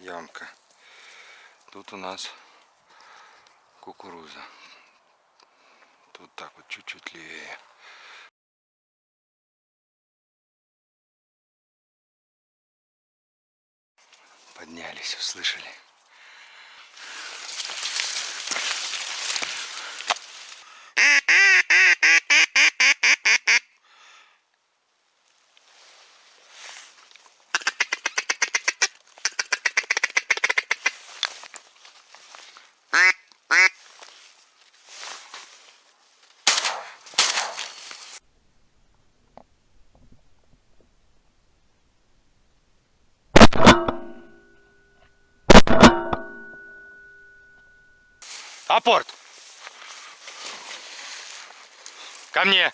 ямка. Тут у нас кукуруза. Тут так вот чуть-чуть левее. Поднялись, услышали. Апорт! Ко мне!